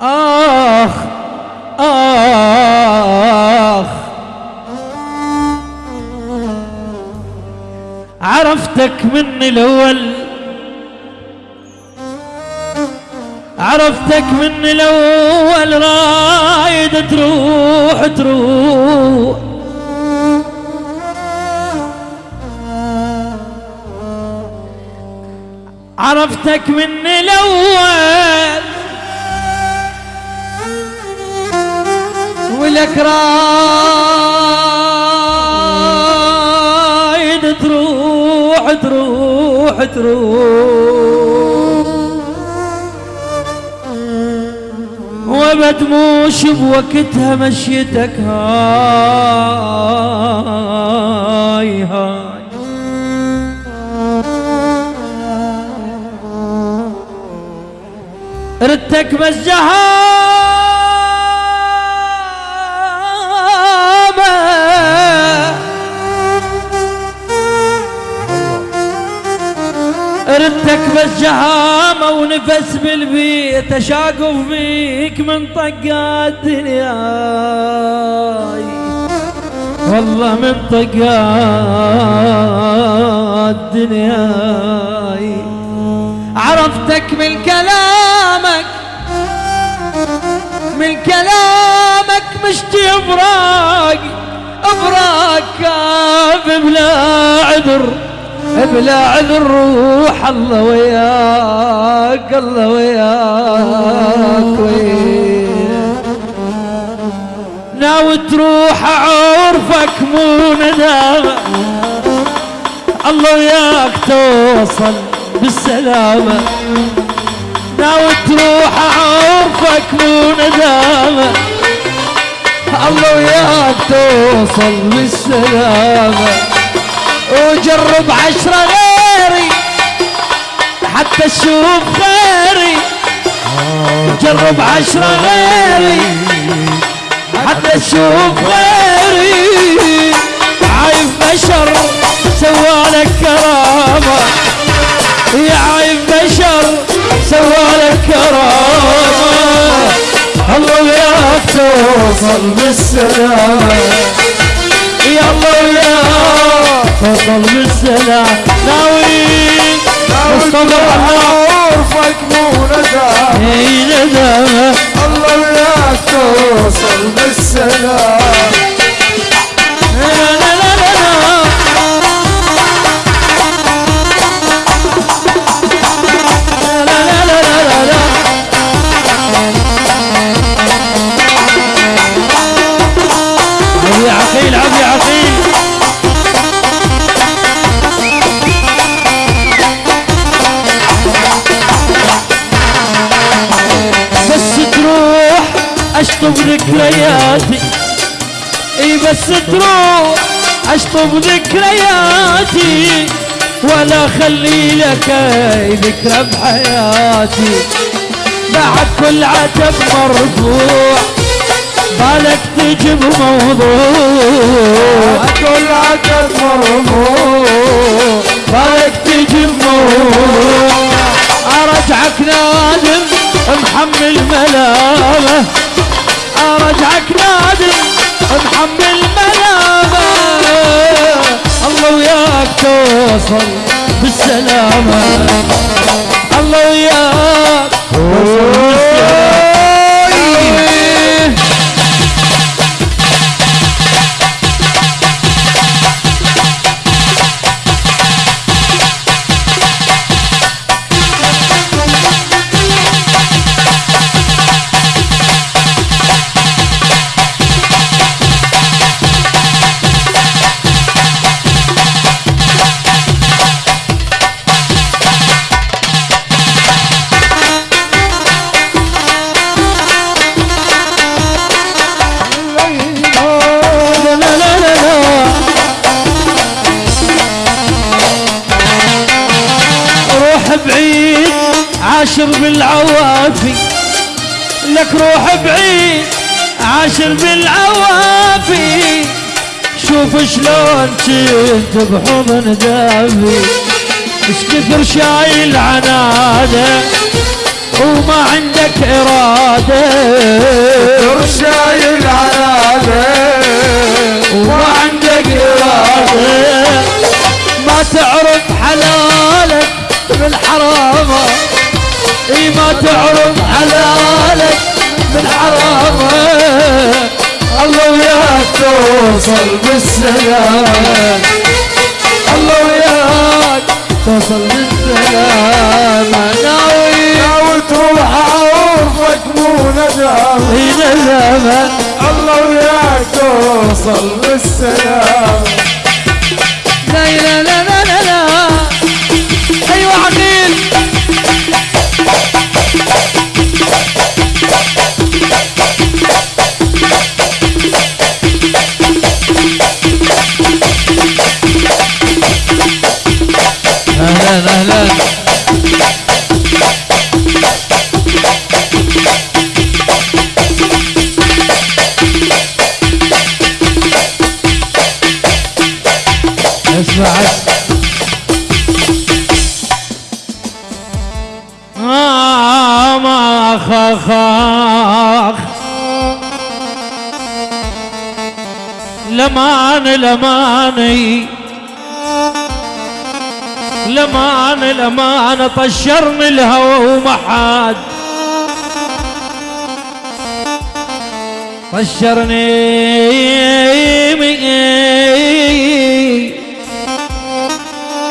آخ آخ. عرفتك من الأول. عرفتك من الأول رايد تروح تروح. عرفتك من الأول. ولك رايد تروح تروح تروح. وابد موش بوقتها مشيتك هاي هاي. ردتك بس بس جهامة ونفس بالبيت اشاقف فيك من طقات دنياي والله من طقات دنياي عرفتك من كلامك من كلامك مشتي ابراق ابراق كاف بلا عذر. بلا عذر روح الله وياك الله وياك. وياك ناوي تروح عرفك مو ندامة الله وياك توصل بالسلامة ناوي تروح عرفك مو ندامة الله وياك توصل بالسلامة وجرب عشرة غيري. حتى تشوف خيري. جرب عشرة غيري. حتى تشوف غيري عايف بشر سوالك كرامة. يا عايف بشر سوالك كرامة. الله وياك توصل بالسلامة يا الله وياك فصل بالسلام ناويين ناويين عرفك مو ندى اي ندى الله وياك توصل بالسلام بس تروح اشطب ذكرياتي ولا خلي لك اي ذكرى بحياتي. بعد كل عتب مرفوع بالك تجيب موضوع كل عدد مرموع بالك تجيب موضوع أرجعك نادم محمل ملامة. أرجعك نادم محمل ملامه الله وياك توصل بالسلامة. الله وياك توصل بالسلامة. شلون كنت بحضن دافي إيش كثر شايل عناده وما عندك إرادة. شايل عناده وما عندك إرادة. ما تعرف حلالك من حرامة. إي ما تعرف حلالك من حرامة. الله وياك توصل بالسلام الله وياك توصل بالسلام ناوي ناوي تروح عرفك مو ندم الأمل الله وياك توصل بالسلام لمان لماني. لمان لمان طشرني الهوى ومحاد. طشرني.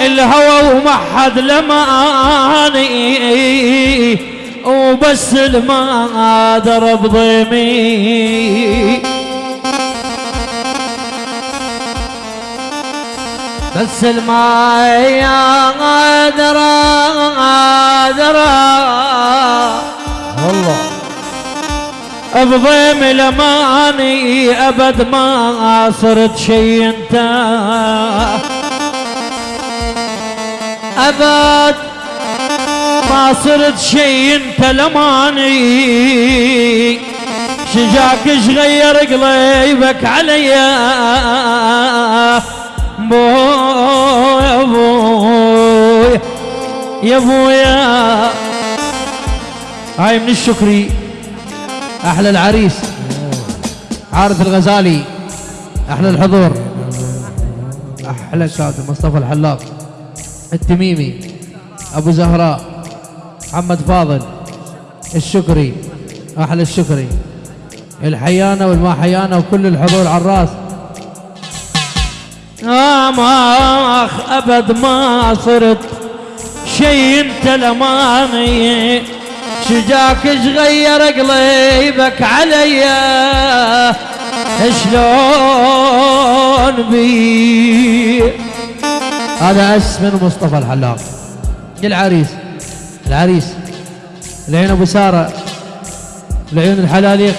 الهوى ومحد لماني. وبس الماء درب ضيمي. بس الماء يا درى درى والله. بضيم لماني أبد ما صرت شي أنت. أبد ما صرت شي أنت لماني شجاك غير قليبك عليا بوي يا بوي يا بويا. هاي من الشكري. أحلى العريس. عارف الغزالي. أحلى الحضور. أحلى كاتب مصطفى الحلاق. التميمي. أبو زهراء. محمد فاضل. الشكري. أحلى الشكري. الحيانة والما حيانه وكل الحضور على الرأس. ما أخ أبد ما صرت. شي أنت لماني شجاك غير قليبك عليا شلون بي؟ هذا اس من مصطفى الحلاق. العريس العريس العين أبو سارة العيون الحلاليق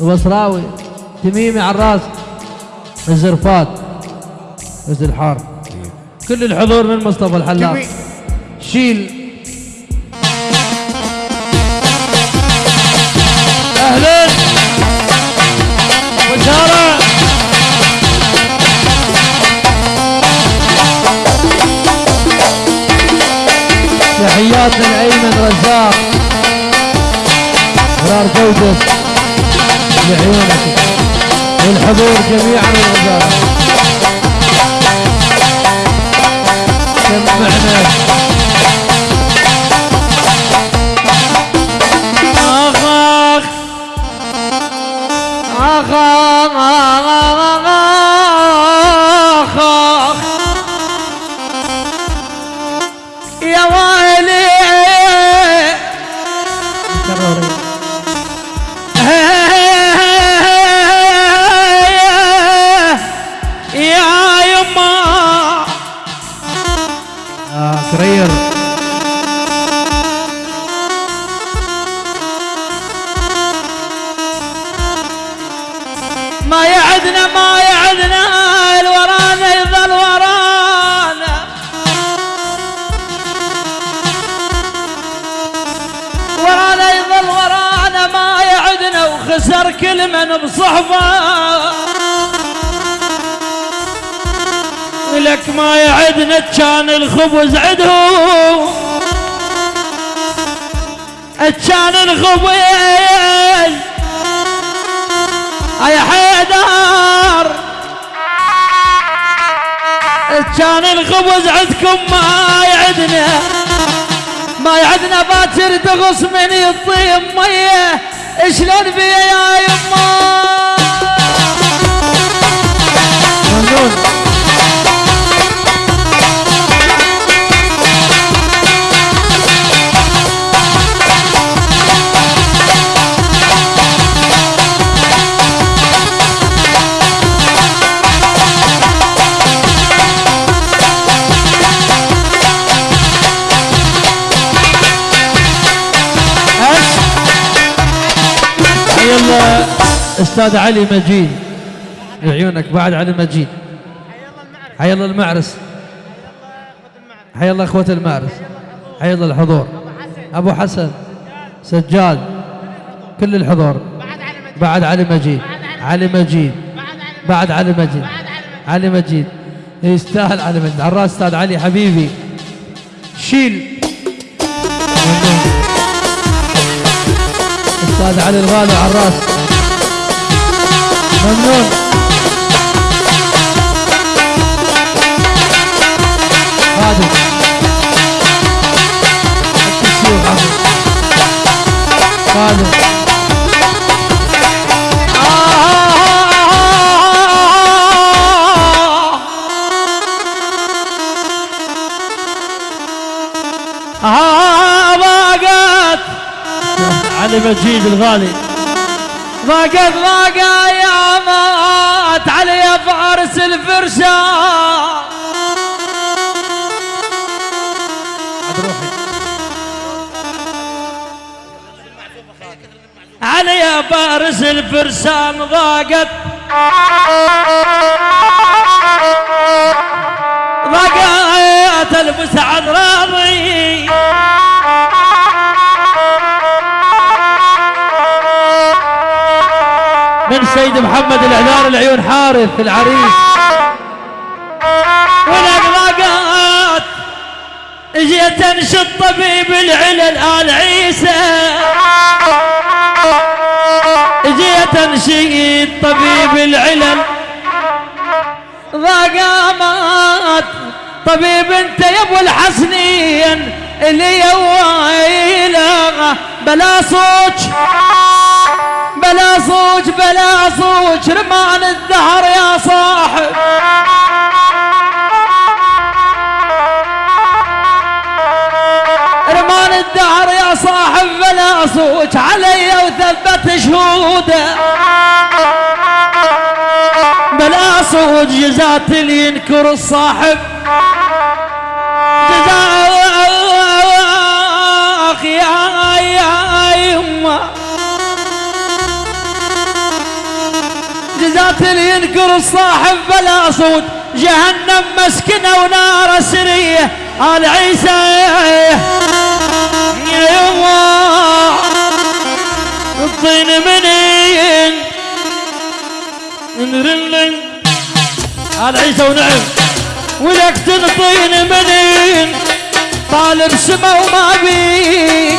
البصراوي تميمي على الراس. الزرفات. بس الحار. كل الحضور من مصطفى الحلاق. شيل. أهلا. وساره تحياتنا لأيمن رزاق. مرار جودس لعيونك والحضور جميعا الوزاره سمعنا. آخ يا ويلي. ما يعدنا كان الخبز عدهم كان الخبز. يا حيدر. كان الخبز عندكم ما يعدنا ما يعدنا باكر تغص من يطيب مية. شلون بيا يا يما؟ ممنون حي الله أستاذ علي مجيد. عيونك بعد علي مجيد. حي الله المعرس. حي الله أخوة المعرس. حي الله الحضور. أبو حسن سجاد كل الحضور. بعد علي مجيد. علي مجيد. بعد علي مجيد. علي مجيد. يستاهل علي مجيد. على الراس أستاذ علي حبيبي. شيل. أستاذ علي الغالي على الراس. ممنون. خادم. خادم مجيد الغالي. ضاقت ضاقة يا مات علي فارس روحي علي فارس الفرسان ضاقت. ضاقت المسعد رأضي. محمد العذار العيون حارث العريس. والاغلاقات جيت انشد طبيب العلل ال عيسى. جيت انشد طبيب العلل ضاقامات طبيب انت يا أبو الحسنين اللي يا ويله بلا صوت. بلا صوج بلا صوج رمان الدهر يا صاحب. رمان الدهر يا صاحب بلا صوج علي وثبت شهوده. بلا صوج جزات اللي ينكر الصاحب. اللي ينكر الصاحب بلا صوت جهنم مسكنة ونار سرية. آل عيسى يا يما الطين منين؟ نرلن. آل عيسى ونعم ولك تنطين منين؟ طالب سما وما بيك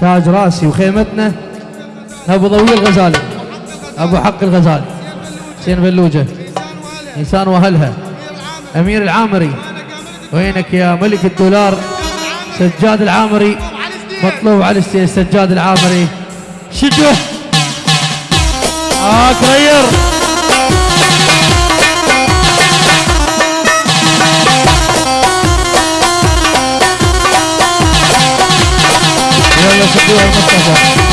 تاج راسي وخيمتنا. أبو ضوي الغزالي. أبو حق الغزالي. حسين فلوجة إنسان وأهلها. أمير العامري. وينك يا ملك الدولار؟ سجاد العامري. مطلوب على الستيج سجاد العامري شده آه كرير يلا شدوها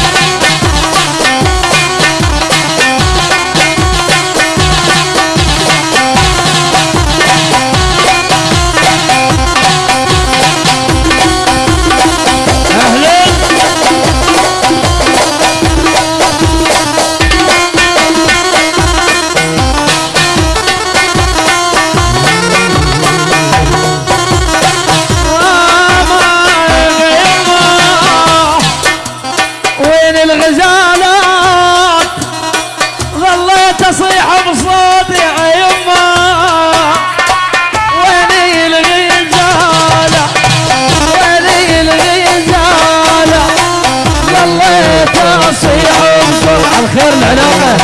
تدمر العلاقة.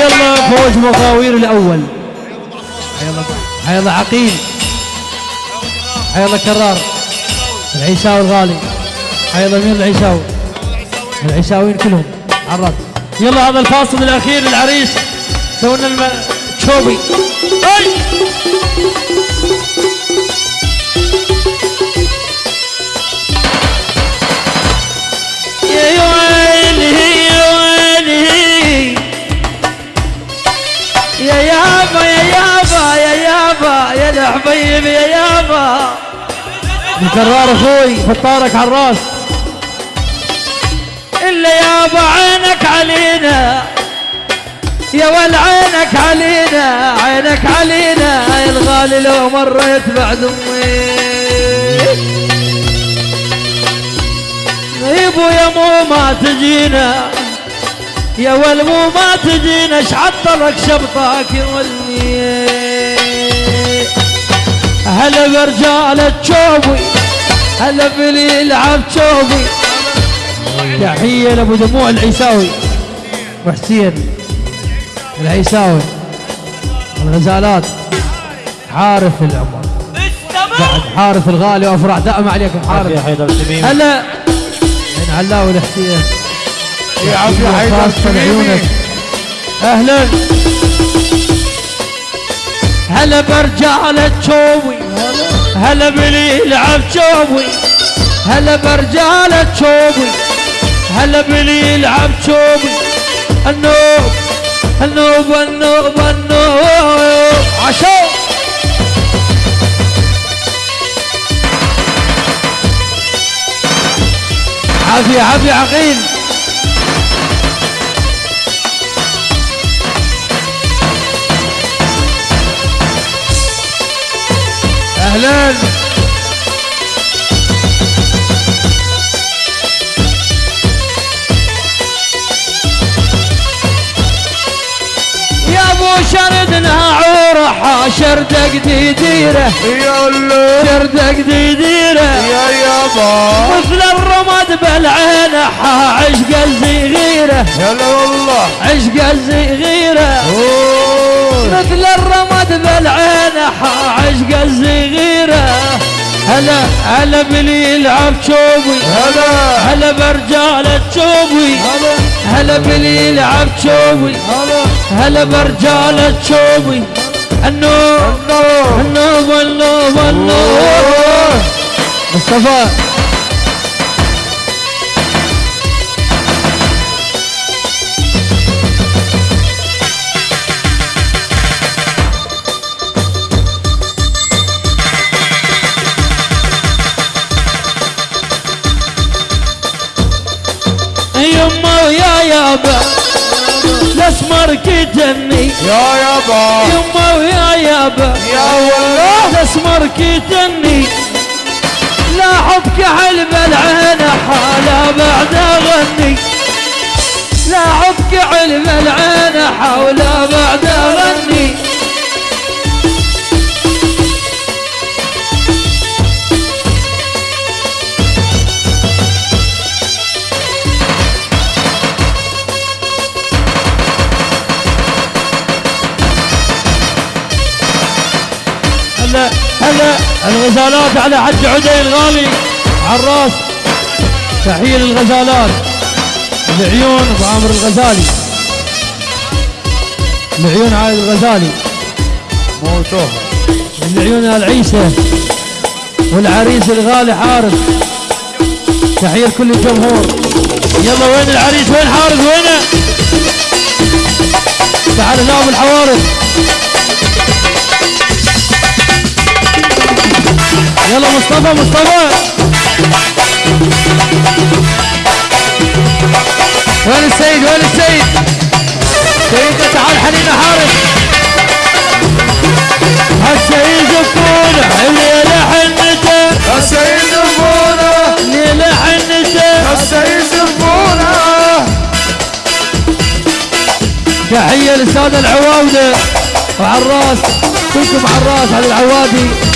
الله فوز مطاوير الأول. حي الله حي الله عقيل. حي الله كرار. العيساوي الغالي حي الله مين العيساوي العيساويين كلهم. عرفت يلا هذا الفاصل الأخير للعريس. الم... تشوبي أي! يا ويلي يا ويلي يا يابا يا يابا يا يابا يا الحبيب يا يابا. أخوي فطارك على الراس. إلا يابا عينك علينا. يا ول عينك علينا عينك علينا يا الغالي لو مريت بعد أمي. يبو يا مو ما تجينا يا ول مو ما تجينا إيش لك شبطك يا ولني هلا برجال تشوبي هلا بلي يلعب تشوبي تحية لأبو دموع العيساوي. وحسين العيساوي الغزالات حارث العمر. بعد حارث الغالي وأفراح دائما عليكم حارث. يا حيدر تميم هلا. من علاوي الحسين يا عافية حيدر فاصل عيونك. تميمي أهلا. هلا برجال تشوي. هلا بلي يلعب تشوي. هلا برجال تشوي. هلا بلي يلعب تشوي. النوب النوب النوب النوب عشو. عافية عافية عقيل. أهلا. يا ابو شردنا عورة حاشر دقديديره يا الله. شردك ديديرة. يا يابا. مثل الرمد بالعين عشق الزغيره هلا والله. عشق الزغيره. مثل الرمد بالعين عشق الزغيره هلا هلا بلي يلعب شوبي. هلا. هلا برجال الشوبي هلا. هلا بلي يلعب شوبي. هلا. هلا برجال النوب النور النوب النوب النوب مصطفى. الاسمر كتني يا يابا يما ويا يابا. يا والله الاسمر كتني لا حبك حلب العين حاله بعد اغني لا حبك علم العين حوله بعد اغني هلا هلا الغزالات على حج عدي الغالي على الراس تحية للغزالات العيون ابو عامر الغزالي. العيون على الغزالي. موتوه. العيون على العيسى. والعريس الغالي حارس. تحية لكل الجمهور. يلا وين العريس؟ وين حارس؟ وينه؟ تعال نام الحوارس يلا مصطفى مصطفى. وين السيد؟ وين السيد؟ سيدنا تعال حنينة حارس. هالسيد زفونة اللي حنته. السيد فونا اللي حنته. السيد فونا تحية للسادة العواودة وعلى الراس كلكم على الراس على العوادي.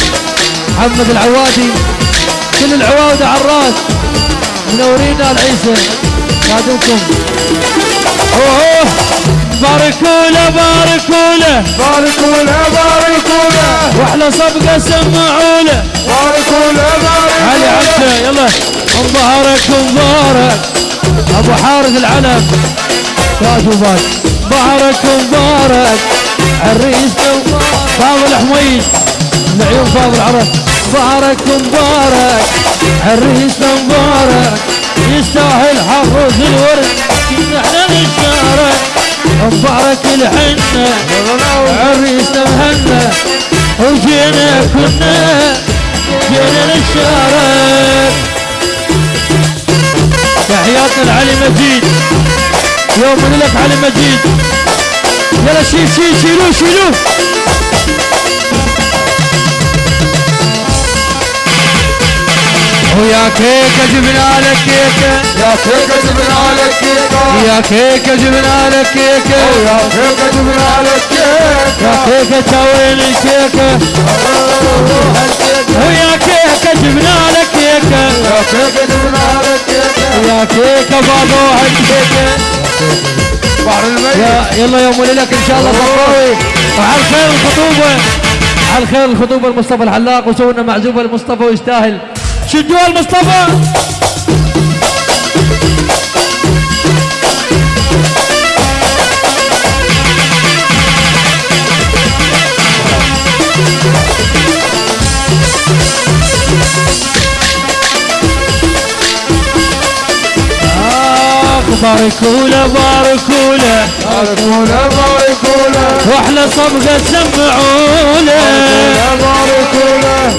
محمد العوادي. كل العواودة على الراس. منورينا العيسى خادمكم أوه. باركوا له باركوا له باركوا له باركوا له وأحلى صفقة سمعوا له باركوا له باركوا علي عكا يلا. مبارك مبارك. أبو حارث العلم. تاج وباك مبارك مبارك. عريس فاضل حميد. العيون فاضل عرف. مبارك مبارك. عريس مبارك. يستاهل حروس الورد. إحنا نشارك مبارك الحنة. عريسنا مهنا وجينا كنا. جينا نشارك تحياتنا لعلي مجيد. يوم لك علي مجيد. يلا شيل شيل شيلوه شيلوه. ويا كيكة جبنا لك كيكة يا كيكة جبنا لك كيكة يا كيكة جبنا لك كيكة يا كيكة جبنا لك كيكة يا كيكة تاوين الكيكة ويا كيكة جبنا لك كيكة يا كيكة جبنا لك كيكة يا كيكة بابا الكيكة بحر الميت يلا يوم وليلك إن شاء الله صفاوي وعلى الخير الخطوبة. على الخير الخطوبة المصطفى الحلاق وسووا لنا معزوبه المصطفى ويستاهل. شدوا المصطفى آخ باركوا له باركوا له باركوا له باركوا له واحلى صفقه سمعوا له باركوا له